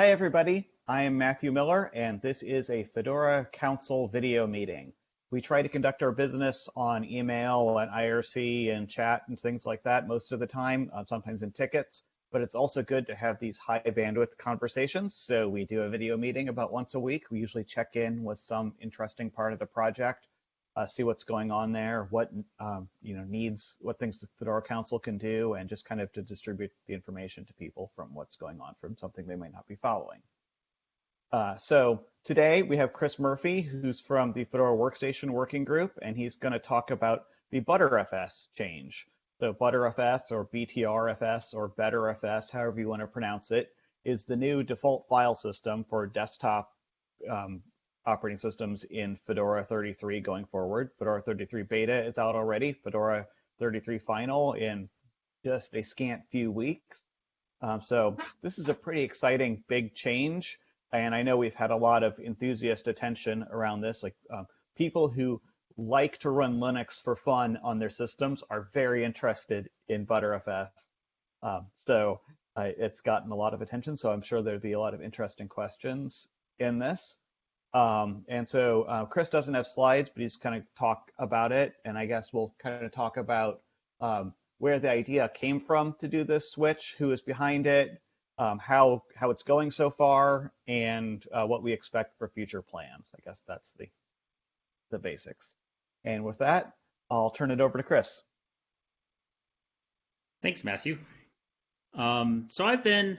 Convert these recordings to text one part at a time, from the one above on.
Hi, everybody. I am Matthew Miller, and this is a Fedora Council video meeting. We try to conduct our business on email and IRC and chat and things like that most of the time, uh, sometimes in tickets, but it's also good to have these high bandwidth conversations. So we do a video meeting about once a week. We usually check in with some interesting part of the project, uh, see what's going on there, what um, you know needs, what things the Fedora Council can do, and just kind of to distribute the information to people from what's going on from something they might not be following. Uh, so today we have Chris Murphy, who's from the Fedora Workstation Working Group, and he's going to talk about the Btrfs change. So Btrfs or BTRFS or BetterFS, however you want to pronounce it, is the new default file system for desktop um, operating systems in Fedora 33 going forward. Fedora 33 beta is out already. Fedora 33 final in just a scant few weeks. Um, so this is a pretty exciting big change and I know we've had a lot of enthusiast attention around this. Like um, people who like to run Linux for fun on their systems are very interested in ButterFS. Um, so uh, it's gotten a lot of attention. So I'm sure there'll be a lot of interesting questions in this. Um, and so uh, Chris doesn't have slides, but he's kind of talk about it. And I guess we'll kind of talk about um, where the idea came from to do this switch, who is behind it, um, how how it's going so far, and uh, what we expect for future plans. I guess that's the the basics. And with that, I'll turn it over to Chris. Thanks, Matthew. Um, so I've been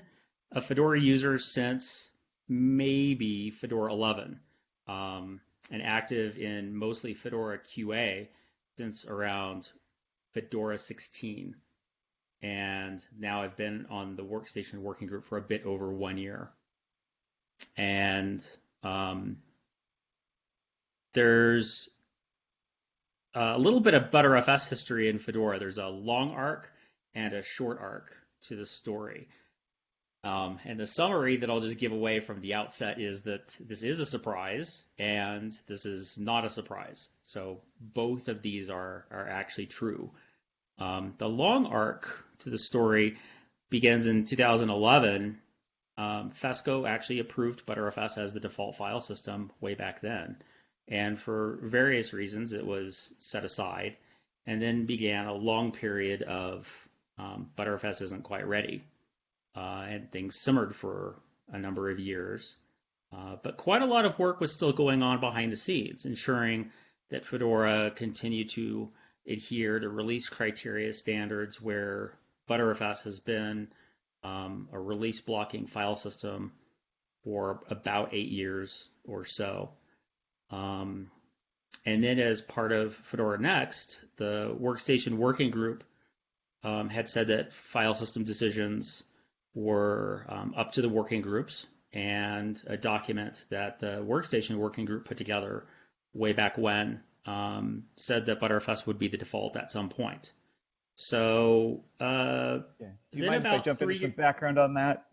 a Fedora user since maybe Fedora 11, um, and active in mostly Fedora QA since around Fedora 16 and now I've been on the workstation working group for a bit over one year. And um, there's a little bit of Btrfs history in Fedora. There's a long arc and a short arc to the story. Um, and the summary that I'll just give away from the outset is that this is a surprise and this is not a surprise. So both of these are, are actually true. Um, the long arc to the story begins in 2011. Um, FESCo actually approved Btrfs as the default file system way back then. And for various reasons, it was set aside and then began a long period of um, Btrfs isn't quite ready. Uh, and things simmered for a number of years. Uh, but quite a lot of work was still going on behind the scenes, ensuring that Fedora continued to adhere to release criteria standards where Btrfs has been um, a release blocking file system for about eight years or so. Um, and then, as part of Fedora Next, the Workstation Working Group um, had said that file system decisions were um, up to the working groups, and a document that the Workstation Working Group put together way back when um, said that Btrfs would be the default at some point. So, uh, yeah. do you mind if I jump three... into some background on that?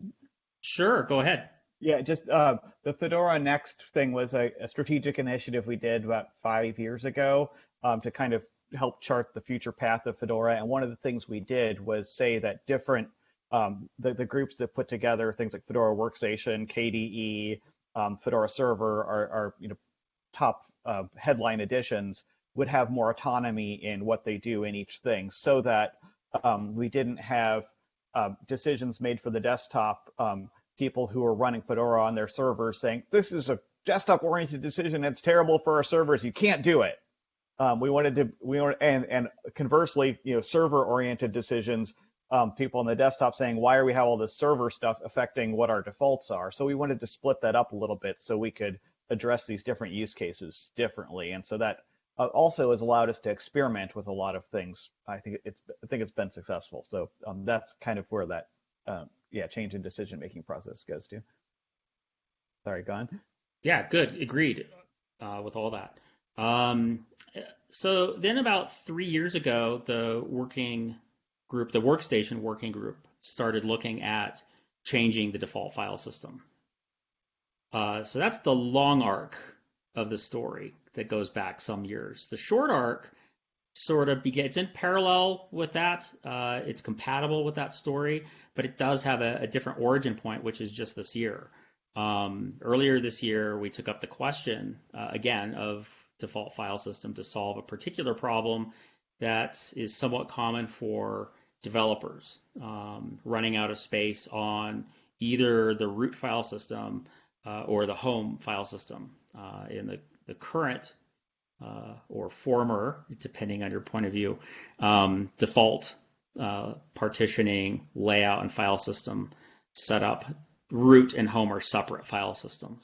Sure, go ahead. Yeah, just uh, the Fedora Next thing was a, a, strategic initiative we did about five years ago um, to kind of help chart the future path of Fedora. And one of the things we did was say that different um, the, the groups that put together things like Fedora Workstation, KDE, um, Fedora Server are, are you know top uh, headline editions would have more autonomy in what they do in each thing so that um, we didn't have uh, decisions made for the desktop um, people who are running Fedora on their servers saying, this is a desktop oriented decision. It's terrible for our servers. You can't do it. Um, we wanted to, we and, and conversely, you know, server oriented decisions, um, people on the desktop saying, why are we have all this server stuff affecting what our defaults are? So we wanted to split that up a little bit so we could address these different use cases differently. And so that uh, also has allowed us to experiment with a lot of things. I think it's I think it's been successful. So um, that's kind of where that um, yeah change in decision making process goes to. Sorry, gone. Yeah, good. Agreed uh, with all that. Um, so then about three years ago, the working group, the workstation working group, started looking at changing the default file system. Uh, so that's the long arc of the story that goes back some years. The short arc sort of begin. It's in parallel with that. Uh, it's compatible with that story, but it does have a, a different origin point, which is just this year. Um, earlier this year, we took up the question uh, again of default file system to solve a particular problem that is somewhat common for developers um, running out of space on either the root file system uh, or the home file system. Uh, in the, the current uh, or former, depending on your point of view, um, default uh, partitioning, layout, and file system setup, root and home are separate file systems.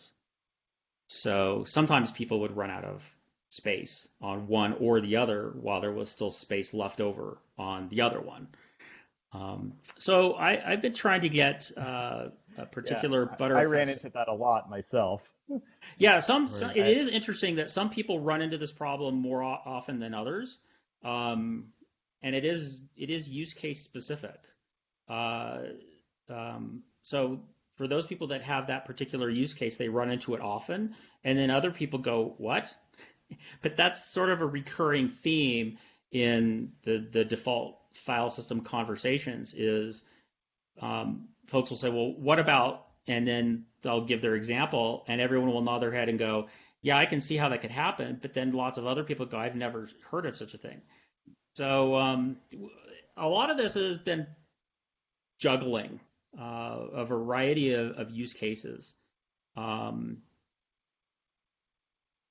So sometimes people would run out of space on one or the other while there was still space left over on the other one. Um, so I, have been trying to get uh, a particular yeah, butter. I ran into that a lot myself. Yeah, some, some it is interesting that some people run into this problem more often than others, um, and it is it is use case specific. Uh, um, so for those people that have that particular use case, they run into it often, and then other people go, "What?" But that's sort of a recurring theme in the the default file system conversations is um, folks will say, well, what about, and then they'll give their example, and everyone will nod their head and go, yeah, I can see how that could happen. But then lots of other people go, I've never heard of such a thing. So um, a lot of this has been juggling uh, a variety of, of use cases. Um,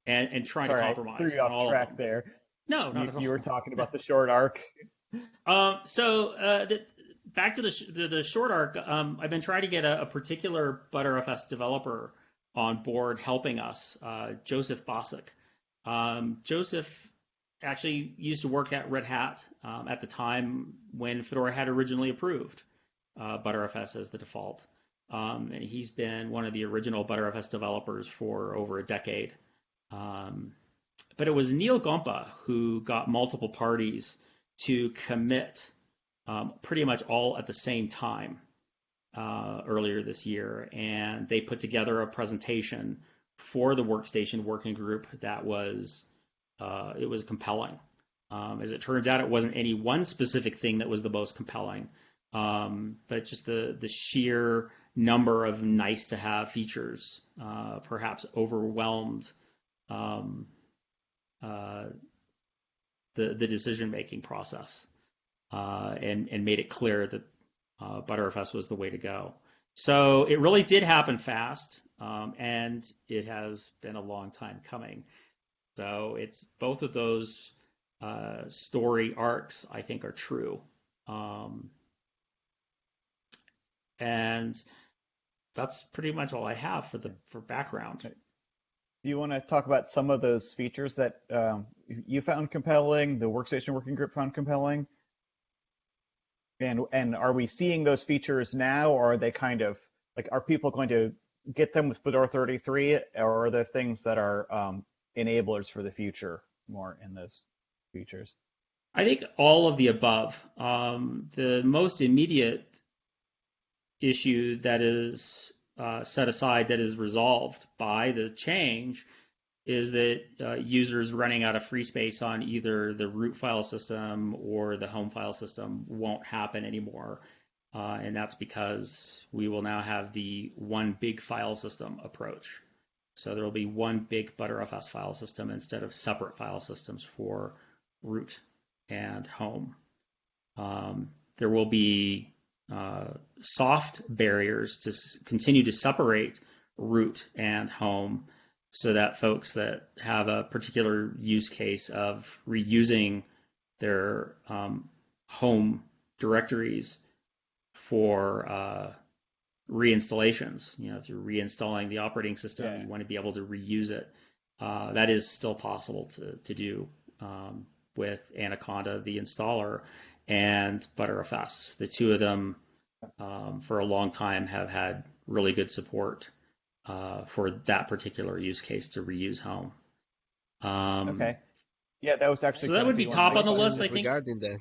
and, and trying Sorry, to compromise. I threw you off track there. No, you, you, were talking about the short arc. Um, so uh, the, back to the, sh- the, the short arc. Um, I've been trying to get a, a, particular Btrfs developer on board helping us, uh, Josef Bacik. Um, Joseph actually used to work at Red Hat um, at the time when Fedora had originally approved uh, Btrfs as the default. Um, and he's been one of the original Btrfs developers for over a decade. Um, but it was Neal Gompa who got multiple parties to commit um, pretty much all at the same time uh, earlier this year, and they put together a presentation for the workstation working group that was uh, it was compelling. Um, as it turns out, it wasn't any one specific thing that was the most compelling, um, but just the the sheer number of nice to have features uh, perhaps overwhelmed um, uh, the, the decision making process uh, and, and made it clear that uh, Btrfs was the way to go. So it really did happen fast, um, and it has been a long time coming. So it's both of those uh, story arcs, I think, are true. Um, and that's pretty much all I have for the for background. Do you want to talk about some of those features that um, you found compelling, the workstation working group found compelling? And and are we seeing those features now, or are they kind of like are people going to get them with Fedora 33, or are there things that are um, enablers for the future more in those features? I think all of the above. Um, the most immediate issue that is uh, set aside that is resolved by the change is that uh, users running out of free space on either the root file system or the home file system won't happen anymore. Uh, and that's because we will now have the one big file system approach. So there will be one big Btrfs file system instead of separate file systems for root and home. Um, there will be uh, soft barriers to continue to separate root and home so that folks that have a particular use case of reusing their um, home directories for uh, reinstallations. You know, if you're reinstalling the operating system, yeah. you want to be able to reuse it. Uh, that is still possible to, to do um, with Anaconda, the installer, and Btrfs. The two of them, um, for a long time, have had really good support uh, for that particular use case to reuse home. Um, okay. Yeah, that was actually. So that would be top on the list, I think. Regarding that.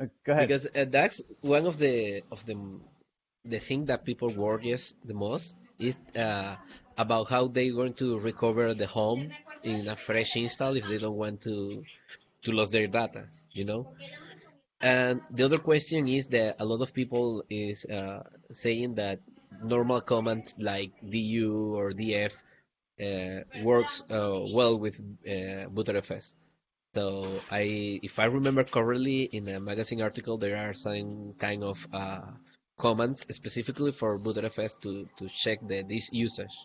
Uh, go ahead. Because uh, that's one of the of the the thing that people worries the most is uh, about how they're going to recover the home in a fresh install if they don't want to to lose their data, you know. And the other question is that a lot of people is uh, saying that normal commands like du or df uh, works uh, well with uh, ButterFS. So I, if I remember correctly, in a magazine article, there are some kind of uh, commands specifically for ButterFS to, to check the this usage.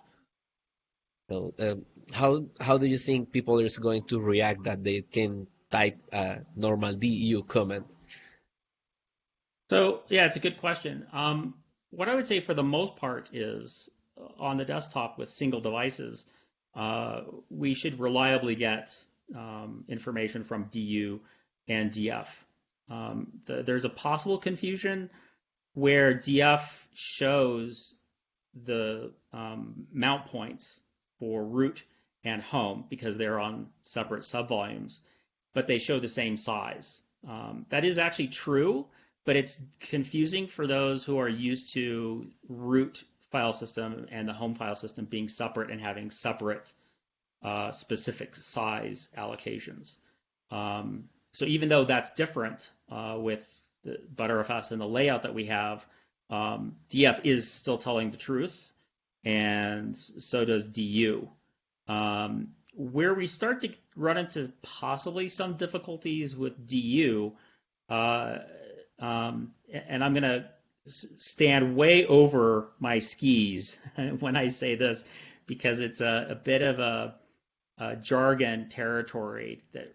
So uh, how how do you think people is going to react that they can type a normal du command? So yeah, it's a good question. Um, what I would say for the most part is uh, on the desktop with single devices, uh, we should reliably get um, information from DU and DF. Um, the, there's a possible confusion where DF shows the um, mount points for root and home because they're on separate subvolumes, but they show the same size. Um, that is actually true, but it's confusing for those who are used to root file system and the home file system being separate and having separate uh, specific size allocations. Um, so even though that's different uh, with the Btrfs and the layout that we have, um, DF is still telling the truth, and so does DU. Um, where we start to run into possibly some difficulties with DU, uh, um, and I'm going to stand way over my skis when I say this because it's a, a bit of a, a, jargon territory that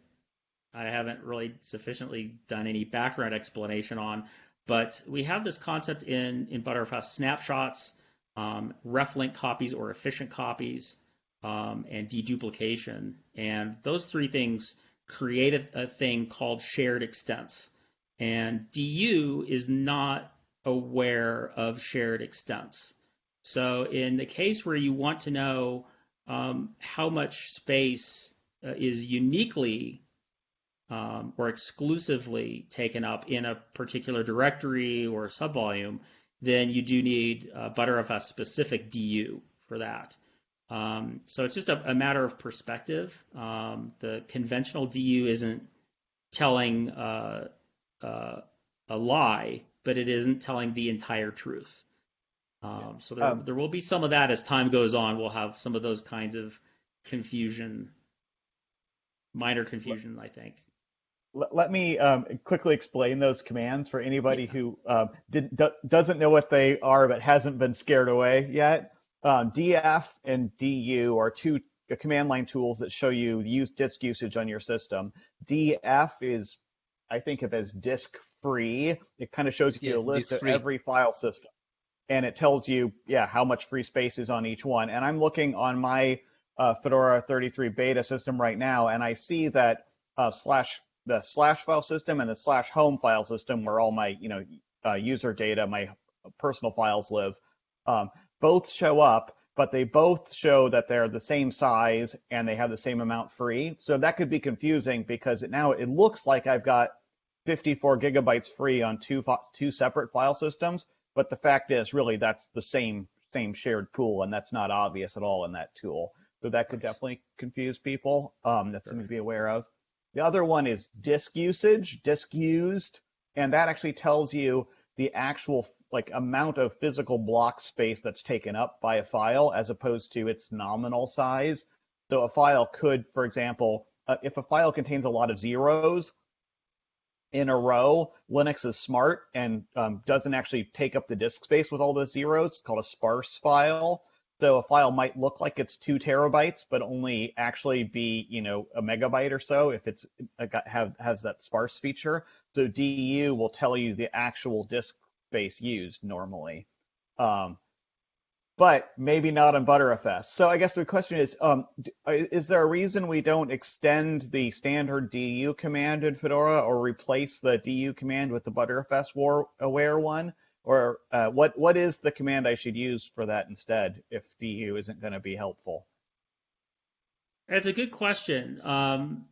I haven't really sufficiently done any background explanation on. But we have this concept in, in Btrfs snapshots, um, reflink copies or efficient copies, um, and deduplication. And those three things create a, a thing called shared extents. And DU is not aware of shared extents. So in the case where you want to know um, how much space uh, is uniquely um, or exclusively taken up in a particular directory or subvolume, then you do need uh, Btrfs specific DU for that. Um, so it's just a, a, matter of perspective. Um, the conventional DU isn't telling uh, uh, a lie, but it isn't telling the entire truth. Um, so there, um, there will be some of that as time goes on. We'll have some of those kinds of confusion, minor confusion, I think. Let me um, quickly explain those commands for anybody yeah. who uh, did, do, doesn't know what they are but hasn't been scared away yet. Um, DF and DU are two command line tools that show you use disk usage on your system. DF is I think of as disk free. It kind of shows you yeah, a list of every file system. And it tells you, yeah, how much free space is on each one. And I'm looking on my uh, Fedora 33 beta system right now, and I see that uh, slash the slash file system and the slash home file system, where all my you know uh, user data, my personal files live, um, both show up, but they both show that they're the same size and they have the same amount free. So that could be confusing because it, now it looks like I've got 54 gigabytes free on two two separate file systems, but the fact is really that's the same same shared pool, and that's not obvious at all in that tool. So that could definitely confuse people. Um, that's something to be aware of. The other one is disk usage, disk used, and that actually tells you the actual like amount of physical block space that's taken up by a file as opposed to its nominal size. So a file could, for example, uh, if a file contains a lot of zeros in a row, Linux is smart and um, doesn't actually take up the disk space with all those zeros. It's called a sparse file. So a file might look like it's two terabytes, but only actually be, you know, a megabyte or so if it's uh, got, have has that sparse feature. So DU will tell you the actual disk space used normally. Um, but maybe not on Btrfs. So I guess the question is, um, uh, is there a reason we don't extend the standard du command in Fedora or replace the du command with the Btrfs war aware one? Or uh, what what is the command I should use for that instead if du isn't going to be helpful? That's a good question. Um,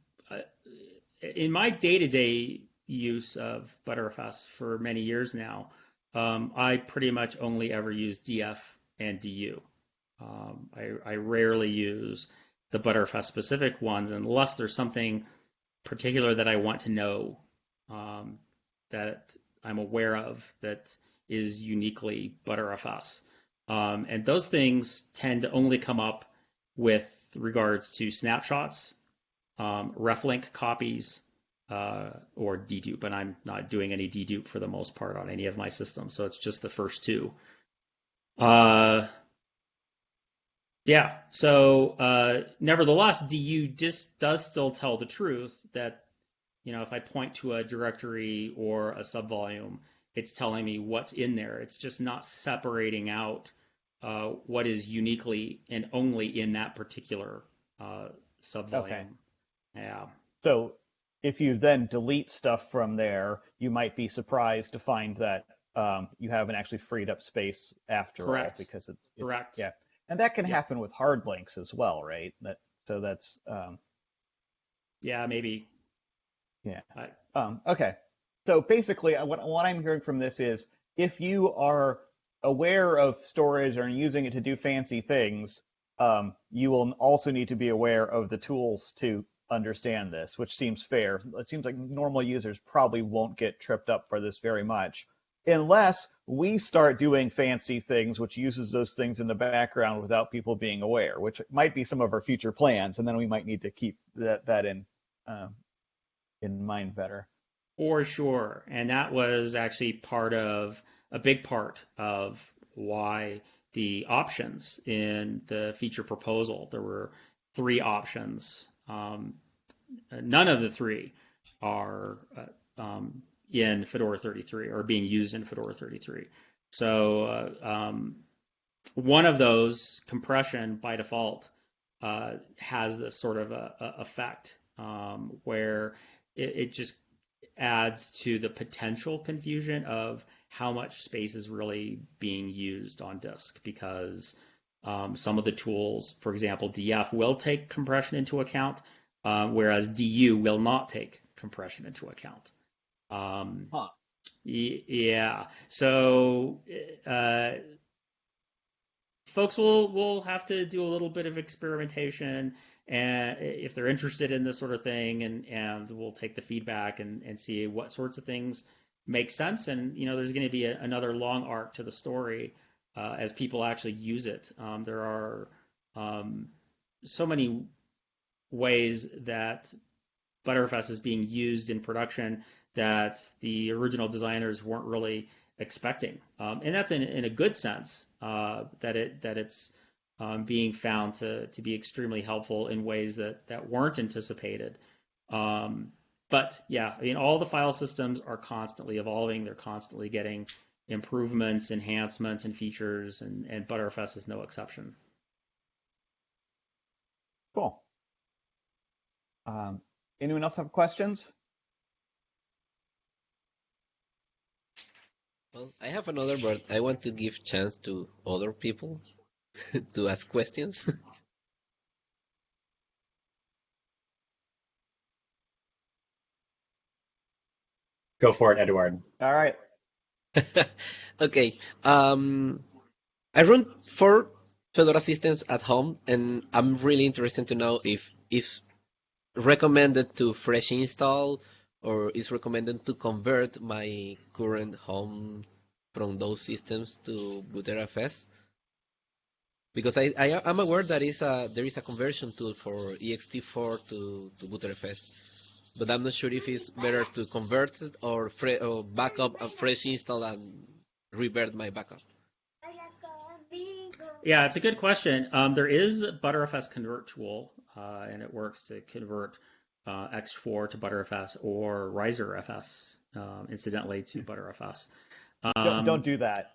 in my day-to-day use of Btrfs for many years now, um, I pretty much only ever use df and du. Um, I, I, rarely use the Btrfs specific ones unless there's something particular that I want to know um, that I'm aware of that is uniquely Btrfs. Um, and those things tend to only come up with regards to snapshots, um, reflink copies, uh, or dedupe. And I'm not doing any dedupe for the most part on any of my systems. So it's just the first two. Uh, yeah. So uh, nevertheless, DU just does still tell the truth that you know if I point to a directory or a subvolume, it's telling me what's in there. It's just not separating out uh, what is uniquely and only in that particular uh, subvolume. Okay. Yeah. So if you then delete stuff from there, you might be surprised to find that um, you haven't actually freed up space after Correct. all because it's, it's Correct. Yeah and that can yeah. happen with hard links as well, right? That so that's um, yeah, maybe. Yeah. I... Um, okay. So basically, uh, what what I'm hearing from this is if you are aware of storage and using it to do fancy things, um, you will also need to be aware of the tools to understand this, which seems fair. It seems like normal users probably won't get tripped up for this very much unless we start doing fancy things which uses those things in the background without people being aware, which might be some of our future plans, and then we might need to keep that that in uh, in mind better. For sure, and that was actually part of a big part of why the options in the feature proposal. There were three options. Um, none of the three are uh, um, in Fedora 33 or being used in Fedora 33. So uh, um, one of those compression by default uh, has this sort of a, a effect um, where it, it, just adds to the potential confusion of how much space is really being used on disk because um, some of the tools, for example, DF will take compression into account, uh, whereas DU will not take compression into account. Um, huh. Yeah. So uh, folks will will have to do a little bit of experimentation, and if they're interested in this sort of thing, and and we'll take the feedback and and see what sorts of things make sense. And you know, there's going to be a, another long arc to the story uh, as people actually use it. Um, there are um, so many ways that Btrfs is being used in production that the original designers weren't really expecting, um, and that's in, in, a good sense uh, that it that it's um, being found to to be extremely helpful in ways that that weren't anticipated. Um, but yeah, I mean, all the file systems are constantly evolving. They're constantly getting improvements, enhancements, and features, and, and Btrfs is no exception. Cool. Um, anyone else have questions? Well, I have another, but I want to give chance to other people to ask questions. Go for it, Eduard. All right. okay. Um, I run four Fedora systems at home, and I'm really interested to know if it's recommended to fresh install or is recommended to convert my current home from those systems to Btrfs? Because I, I am aware that is a there is a conversion tool for ext4 to to Btrfs, but I'm not sure if it's better to convert it or, fre- or backup a fresh install and revert my backup. Yeah, it's a good question. Um, there is a Btrfs convert tool, uh, and it works to convert uh, ext4 to ButterFS or ReiserFS, um, incidentally, to ButterFS. Um, don't, don't, do that.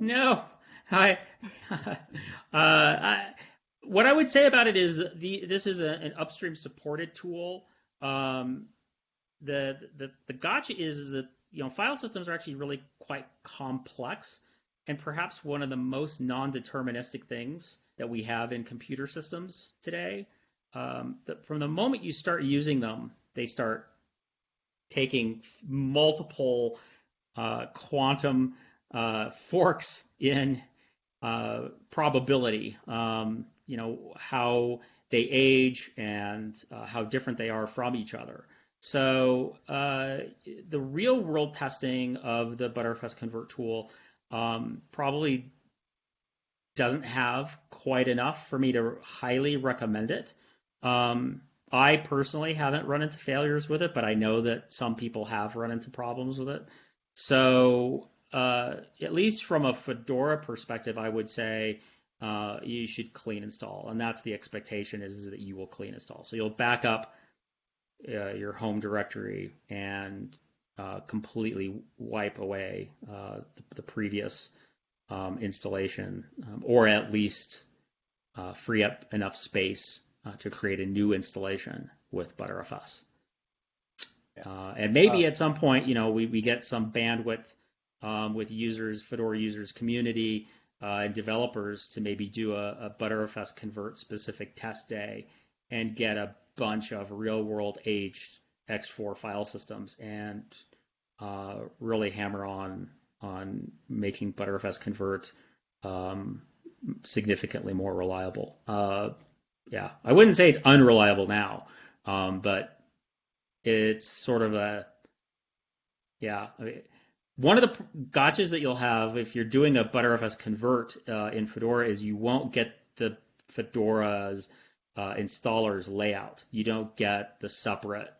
No, I, uh, I, What I would say about it is the this is a, an upstream supported tool. Um, the, the the gotcha is, is that you know file systems are actually really quite complex, and perhaps one of the most non-deterministic things that we have in computer systems today um, that from the moment you start using them, they start taking multiple uh, quantum uh, forks in uh, probability. Um, you know how they age and uh, how different they are from each other. So uh, the real world testing of the Btrfs convert tool um, probably doesn't have quite enough for me to highly recommend it. Um, I personally haven't run into failures with it, but I know that some people have run into problems with it. So, uh, at least from a Fedora perspective, I would say uh, you should clean install, and that's the expectation is, that you will clean install. So you'll back up uh, your home directory and uh, completely wipe away uh, the, the, previous um, installation, um, or at least uh, free up enough space uh, to create a new installation with. Yeah. Uh, and maybe uh, at some point, you know, we, we get some bandwidth um, with users, Fedora users community, uh, and developers to maybe do a, a Btrfs convert specific test day and get a bunch of real world aged ext4 file systems and uh, really hammer on on making Btrfs convert um, significantly more reliable. Uh, yeah, I wouldn't say it's unreliable now, um, but it's sort of a yeah. I mean, one of the gotchas that you'll have if you're doing a Btrfs convert uh, in Fedora is you won't get the Fedora's uh, installer's layout. You don't get the separate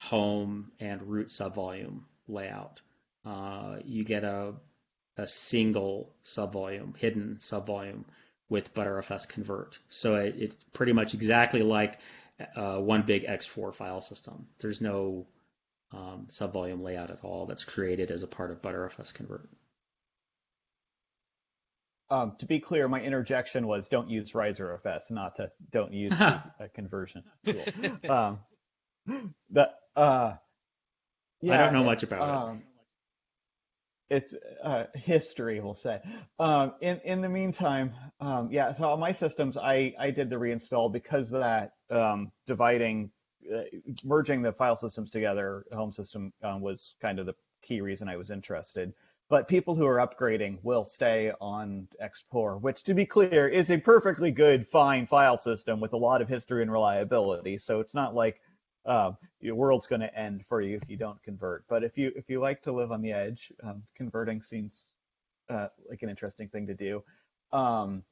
home and root subvolume layout. Uh, you get a a single subvolume, hidden subvolume with ButterFS convert. So it, it's pretty much exactly like uh, one big ext4 file system. There's no um, subvolume layout at all that's created as a part of ButterFS convert. Um, to be clear, my interjection was don't use ReiserFS, not to don't use a conversion tool. Um, the, uh, yeah, I don't know much about um, it it's uh, history, we'll say. Um, in in the meantime, um, yeah. So on my systems, I I did the reinstall because that um, dividing, uh, merging the file systems together. Home system um, was kind of the key reason I was interested. But people who are upgrading will stay on ext4, which, to be clear, is a perfectly good, fine file system with a lot of history and reliability. So it's not like um, your world's going to end for you if you don't convert. But if you if you like to live on the edge, um, converting seems uh, like an interesting thing to do. Um,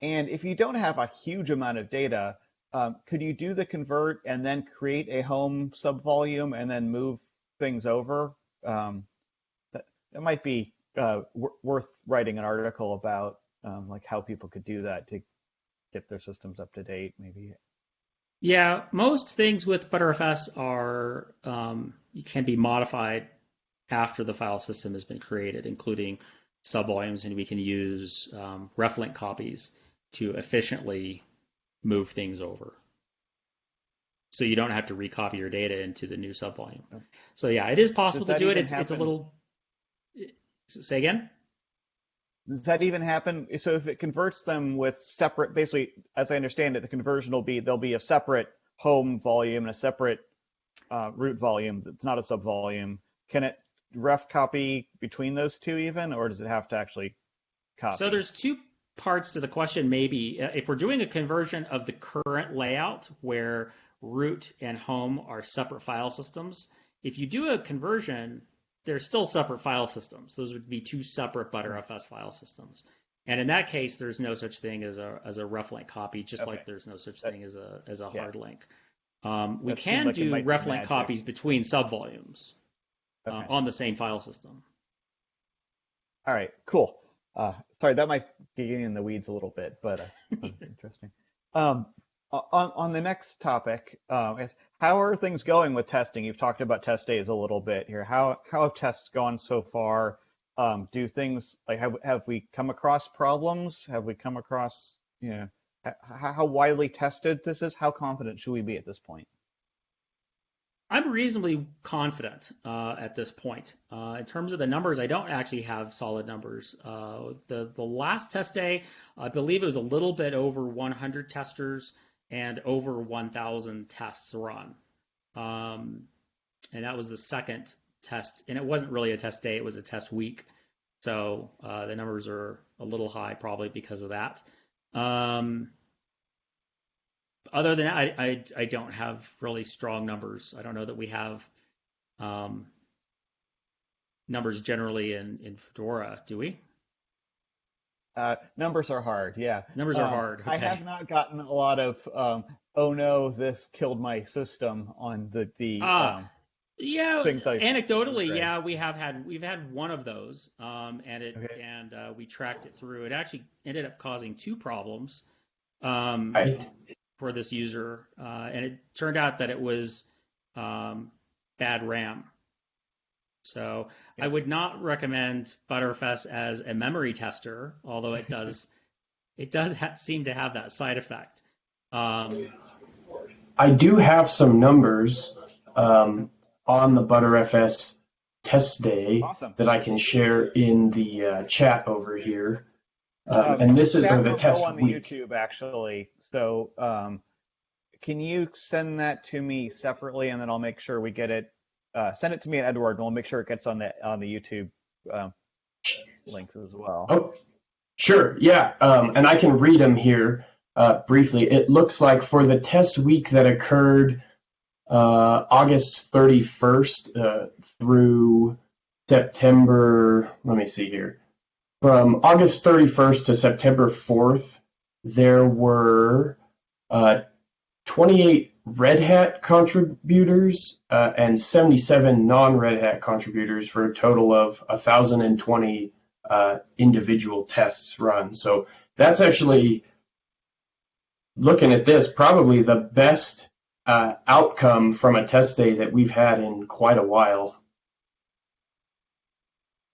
and if you don't have a huge amount of data, um, could you do the convert and then create a home subvolume and then move things over? Um, that, that might be uh, worth writing an article about, um, like how people could do that to get their systems up to date. Maybe yeah, most things with Btrfs are um, can be modified after the file system has been created, including subvolumes, and we can use um, reflink copies to efficiently move things over. So you don't have to recopy your data into the new subvolume. So yeah, it is possible to do it. It's, it's a little. Say again. Does that even happen? So if it converts them with separate, basically, as I understand it, the conversion will be there'll be a separate home volume and a separate uh, root volume that's not a subvolume. Can it ref copy between those two even, or does it have to actually copy? So there's two parts to the question. Maybe uh, if we're doing a conversion of the current layout where root and home are separate file systems, if you do a conversion they're still separate file systems. Those would be two separate Btrfs file systems. And in that case, there's no such thing as a as a reflink copy, just okay. like there's no such thing as a as a yeah. hard link. Um, we that can like do reflink copies between subvolumes uh, okay. uh, on the same file system. All right, cool. Uh, sorry, that might be getting in the weeds a little bit, but uh, interesting. Um, on, on the next topic um, is how are things going with testing? You've talked about test days a little bit here. How how have tests gone so far? Um, do things like have have we come across problems? Have we come across you know how, how widely tested this is? How confident should we be at this point? I'm reasonably confident uh, at this point. Uh, in terms of the numbers, I don't actually have solid numbers. Uh, the the last test day, I believe it was a little bit over 100 testers and over 1,000 tests run. Um, and that was the second test, and it wasn't really a test day; it was a test week. So uh, the numbers are a little high, probably because of that. Um, other than that, I, I, I don't have really strong numbers. I don't know that we have um, numbers generally in, in Fedora, do we? Uh, numbers are hard, yeah. Numbers are Um, hard. I have not gotten a lot of, um, oh no, this killed my system on the, the Ah, um, Yeah, things like- anecdotally, Right. yeah, we have had we've had one of those, um, and it Okay. and uh, we tracked it through. It actually ended up causing two problems um, Right. for this user, uh, and it turned out that it was um, bad RAM. So I would not recommend ButterFS as a memory tester, although it does it does ha- seem to have that side effect. Um, I do have some numbers um, on the ButterFS test day Awesome. that I can share in the uh, chat over here. Um, Um, and this is or the test go on the week. YouTube actually. So, um, can you send that to me separately, and then I'll make sure we get it. Uh, send it to me at Edward, and we'll make sure it gets on the on the YouTube um, links as well. Oh, sure. Yeah. Um, and I can read them here uh, briefly. It looks like for the test week that occurred uh, August 31st uh, through September, let me see here. From August 31st to September 4th, there were uh, 28 Red Hat contributors uh, and 77 non Red Hat contributors for a total of 1,020 uh, individual tests run. So that's actually looking at this probably the best uh, outcome from a test day that we've had in quite a while.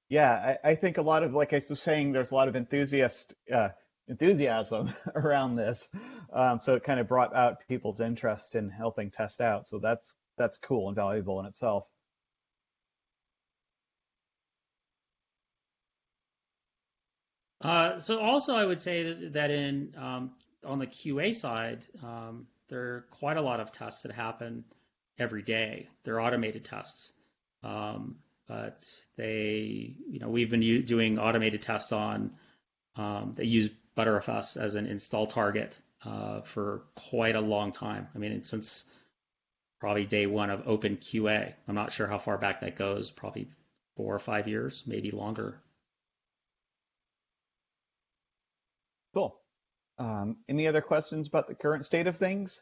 Yeah, I, I think a lot of, like I was saying, there's a lot of enthusiast uh, enthusiasm around this. Um, so it kind of brought out people's interest in helping test out. So that's that's cool and valuable in itself. Uh, so also, I would say that, in um, on the QA side, um, there are quite a lot of tests that happen every day. They're automated tests, um, but they, you know, we've been doing automated tests on um, that use Btrfs as an install target uh, for quite a long time. I mean, since probably day one of Open QA. I'm not sure how far back that goes. Probably four or five years, maybe longer. Cool. Um, any other questions about the current state of things?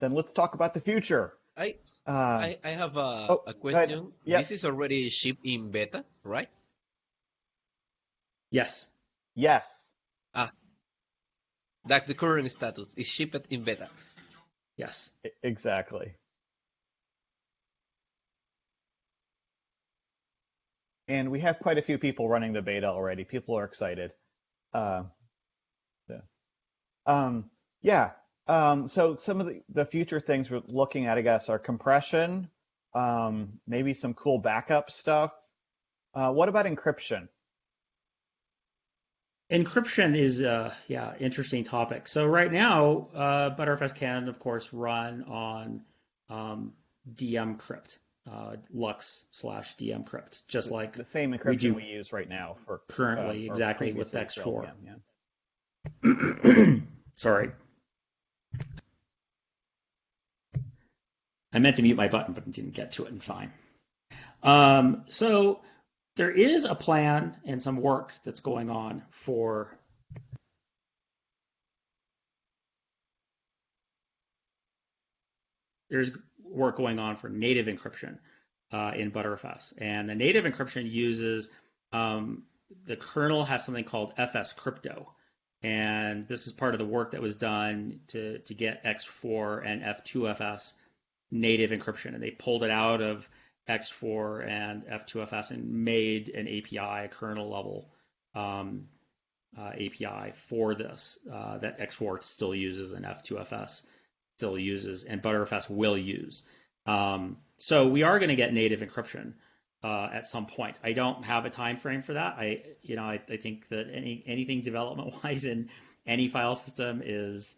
Then let's talk about the future. I Uh, I, I have a, oh, a question. Yeah. This is already shipped in beta, right? Yes. Yes. Ah. That's the current status. It's shipped in beta. Yes. Exactly. And we have quite a few people running the beta already. People are excited. Uh, yeah. Um, yeah. Um, so some of the, the future things we're looking at, I guess, are compression, um, maybe some cool backup stuff. Uh, what about encryption? Encryption is a yeah interesting topic. So right now, uh, Btrfs can of course run on um, dmcrypt, uh, LUKS slash dmcrypt, just like The same encryption do- we, use right now for currently uh, exactly with ext4. for LVM, yeah. Sorry. I meant to mute my button, but didn't get to it, and fine. Um, so there is a plan and some work that's going on for there's work going on for native encryption uh, in Btrfs, and the native encryption uses um, the kernel has something called FS crypto, and this is part of the work that was done to to get ext4 and F2FS native encryption, and they pulled it out of ext4 and F2FS and made an API, a kernel level um, uh, API for this uh, that ext4 still uses and F2FS still uses, and Btrfs will use. Um, so we are going to get native encryption uh, at some point. I don't have a time frame for that. I, you know, I, I think that any anything development wise in any file system is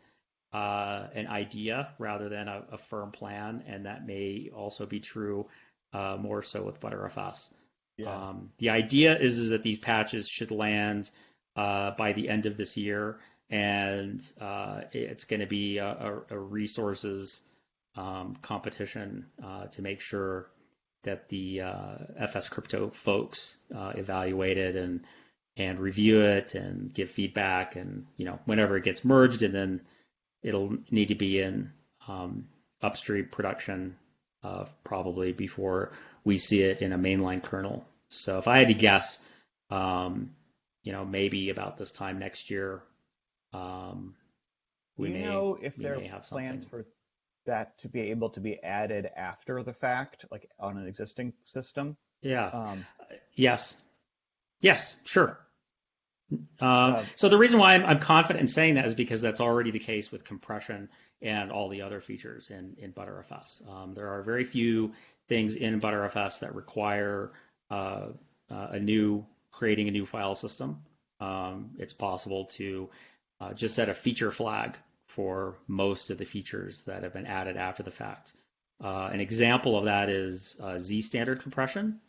uh, an idea rather than a, a firm plan, and that may also be true uh, more so with Btrfs. Yeah. Um, the idea is, is that these patches should land uh, by the end of this year, and uh, it's going to be a, a, a resources um, competition uh, to make sure that the uh, FS Crypto folks uh, evaluate it and and review it and give feedback, and you know whenever it gets merged, and then it'll need to be in um, upstream production uh, probably before we see it in a mainline kernel. So if I had to guess, um, you know, maybe about this time next year, um, we you may know if we there are have plans for that to be able to be added after the fact, like on an existing system? Yeah. Um, Yes. Yes. Sure. Um, Uh, so the reason why I'm, I'm confident in saying that is because that's already the case with compression and all the other features in, in Btrfs. Um, there are very few things in Btrfs that require uh, uh, a new creating a new file system. Um, it's possible to uh, just set a feature flag for most of the features that have been added after the fact. Uh, an example of that is uh, Z standard compression.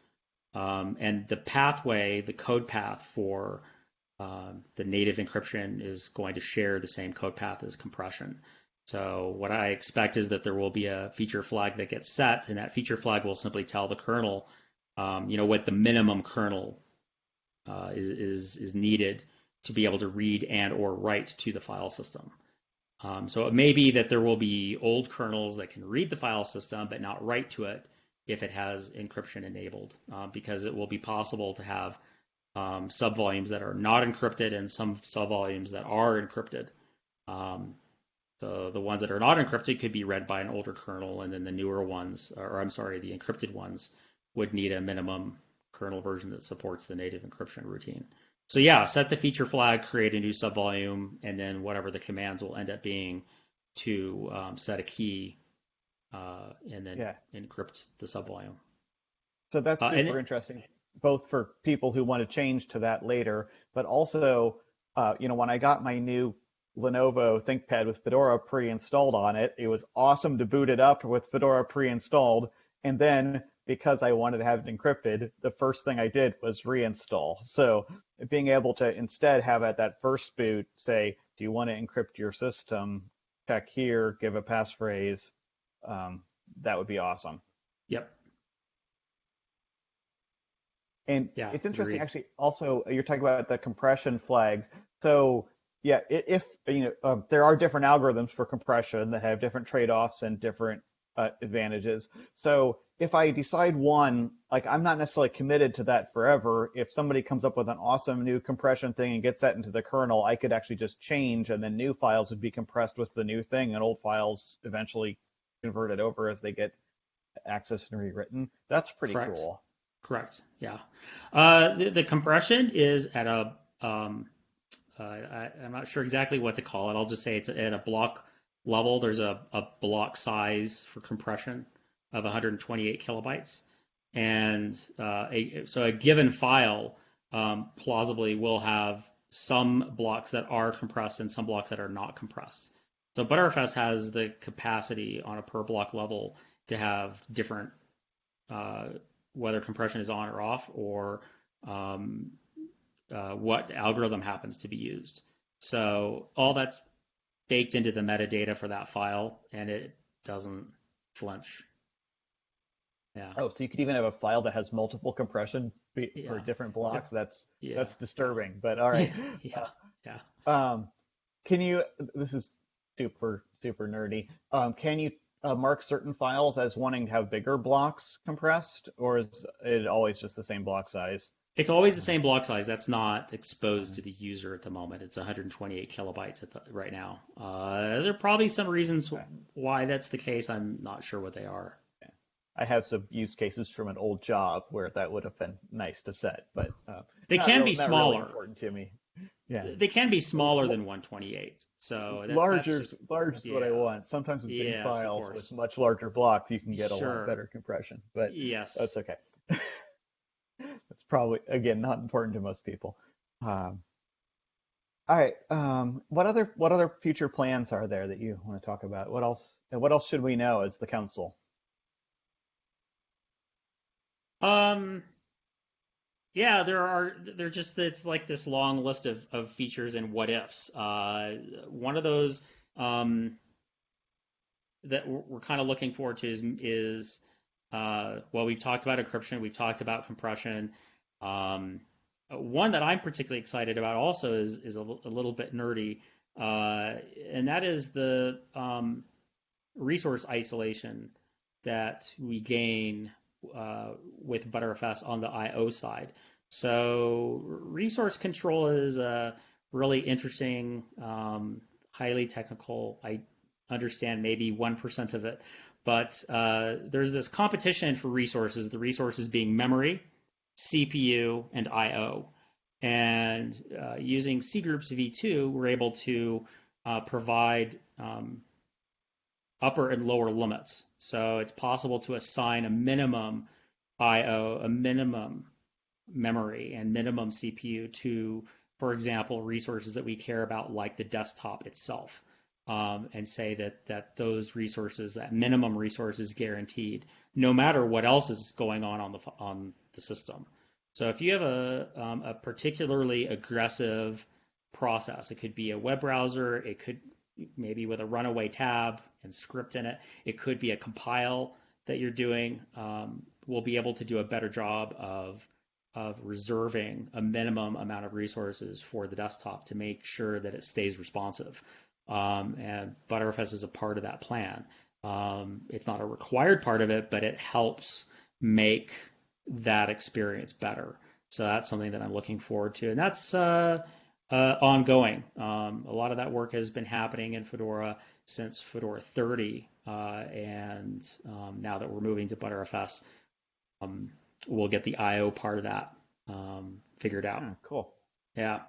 Um, and the pathway, the code path for um, the native encryption is going to share the same code path as compression. So what I expect is that there will be a feature flag that gets set, and that feature flag will simply tell the kernel, um, you know, what the minimum kernel uh, is, is needed to be able to read and or write to the file system. Um, so it may be that there will be old kernels that can read the file system but not write to it if it has encryption enabled, uh, because it will be possible to have um, subvolumes that are not encrypted and some subvolumes that are encrypted. Um, so the ones that are not encrypted could be read by an older kernel, and then the newer ones, or I'm sorry, the encrypted ones, would need a minimum kernel version that supports the native encryption routine. So yeah, set the feature flag, create a new subvolume, and then whatever the commands will end up being to um, set a key uh, and then Yeah. encrypt the subvolume. So that's Uh, super and it- interesting, both for people who want to change to that later, but also, uh, you know, when I got my new Lenovo ThinkPad with Fedora pre-installed on it, it was awesome to boot it up with Fedora pre-installed, and then because I wanted to have it encrypted, the first thing I did was reinstall. So being able to instead have at that first boot say, "Do you want to encrypt your system?" Check here, give a passphrase. Um, that would be awesome. Yep. And Yeah, it's interesting, agreed. actually. Also, you're talking about the compression flags. So, yeah, if you know, um, there are different algorithms for compression that have different trade-offs and different uh, advantages. So, if I decide one, like I'm not necessarily committed to that forever. If somebody comes up with an awesome new compression thing and gets that into the kernel, I could actually just change, and then new files would be compressed with the new thing, and old files eventually converted over as they get accessed and rewritten. That's pretty Correct. cool. Correct. Yeah. Uh, the, the compression is at a, um, uh, not sure exactly what to call it. I'll just say it's at a block level. There's a, a block size for compression of 128 kilobytes. And uh, a, so a given file um, plausibly will have some blocks that are compressed and some blocks that are not compressed. So Btrfs has the capacity on a per block level to have different uh, whether compression is on or off, or um, uh, what algorithm happens to be used. So all that's baked into the metadata for that file, and it doesn't flinch. Yeah, Oh, so you could even have a file that has multiple compression for Yeah. different blocks. That's yeah, that's disturbing, but all right. yeah, yeah. Um, can you? This is super super nerdy. Um, can you uh, mark certain files as wanting to have bigger blocks compressed, or is it always just the same block size? It's always the same block size. That's not exposed to the user at the moment. It's 128 kilobytes at the, right now. Uh, there are probably some reasons why that's the case. I'm not sure what they are. I have some use cases from an old job where that would have been nice to set, but uh, They can real- be not really smaller. important to me. Yeah. They can be smaller than 128. So that, larger, that's just, large is what I want. Sometimes with big Yes, of files with much larger blocks, you can get a Sure. lot better compression. But yes. that's okay. that's probably again not important to most people. Um, all right. Um, what other what other future plans are there that you want to talk about? What else? And what else should we know as the council? Um, Yeah, there are. They're just it's like this long list of, of features and what ifs. Uh, one of those um, that we're, we're kind of looking forward to is, is uh, well, we've talked about encryption, we've talked about compression. Um, one that I'm particularly excited about also is is a, a little bit nerdy, uh, and that is the um, resource isolation that we gain uh, with Btrfs on the I/O side. So resource control is a really interesting, um, highly technical. I understand maybe one percent of it, but uh, there's this competition for resources. The resources being memory, CPU, and I/O. And uh, using cgroups v2, we're able to uh, provide um, upper and lower limits. So it's possible to assign a minimum IO, a minimum memory, and minimum CPU to, for example, resources that we care about, like the desktop itself, um, and say that that those resources, that minimum resource, is guaranteed, no matter what else is going on on the on the system. So if you have a um, a particularly aggressive process, it could be a web browser, it could maybe with a runaway tab and script in it. It could be a compile that you're doing. Um, we'll be able to do a better job of of reserving a minimum amount of resources for the desktop to make sure that it stays responsive. Um, and Btrfs is a part of that plan. Um, it's not a required part of it, but it helps make that experience better. So that's something that I'm looking forward to, and that's uh, uh, ongoing. Um, a lot of that work has been happening in Fedora since Fedora 30, uh, and um, now that we're moving to Btrfs, um, we'll get the I/O part of that um, figured out. Yeah, cool. Yeah.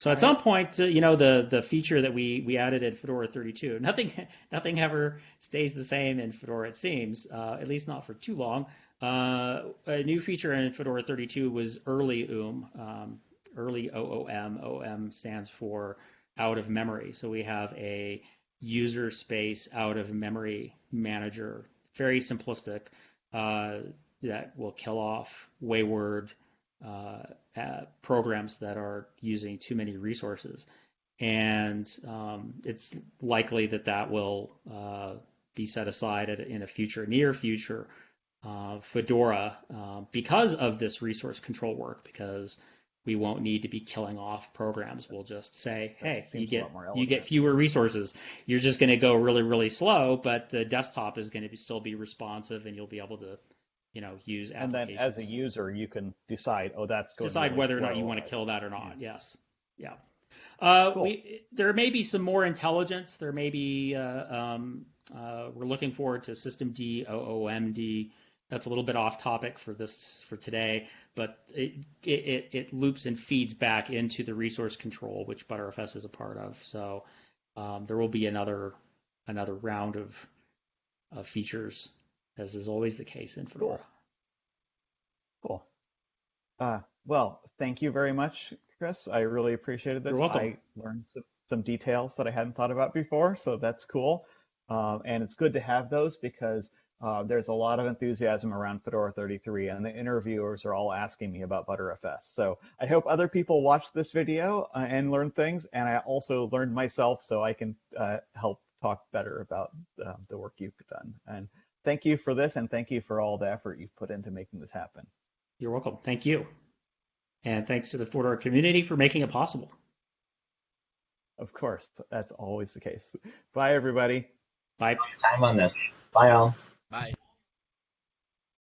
So at some point, uh, you know, the the feature that we we added in Fedora 32, nothing nothing ever stays the same in Fedora. It seems, uh, at least not for too long. Uh, a new feature in Fedora 32 was early OOM, um, early OOM. OOM stands for out of memory. So we have a user space out of memory manager, very simplistic, uh, that will kill off wayward uh, uh, programs that are using too many resources. And um, it's likely that that will uh, be set aside in a future, near future uh, Fedora uh, because of this resource control work, because we won't need to be killing off programs. We'll just say, hey, you get you get fewer resources. You're just going to go really really slow, but the desktop is going to still be responsive, and you'll be able to, you know, use and then as a user you can decide, oh, that's going to decide really whether or not you want to kill that or not. Yeah. Yes, yeah. Uh, cool. we, there may be some more intelligence. There may be. Uh, um, uh, we're looking forward to systemd OOMD that's a little bit off topic for this for today, but it, it, it loops and feeds back into the resource control, which Btrfs is a part of. So um, there will be another another round of, of features, as is always the case in Fedora. Cool. cool. Uh, well, thank you very much, Chris. I really appreciated this. You're welcome. I learned some, some details that I hadn't thought about before, so that's cool. Um, and it's good to have those because uh, there's a lot of enthusiasm around Fedora 33, and the interviewers are all asking me about Btrfs. So I hope other people watch this video uh, and learn things, and I also learned myself so I can uh, help talk better about uh, the work you've done. And thank you for this, and thank you for all the effort you've put into making this happen. You're welcome. Thank you. And thanks to the Fedora community for making it possible. Of course, that's always the case. Bye, everybody. Bye. Time on this. Bye, all.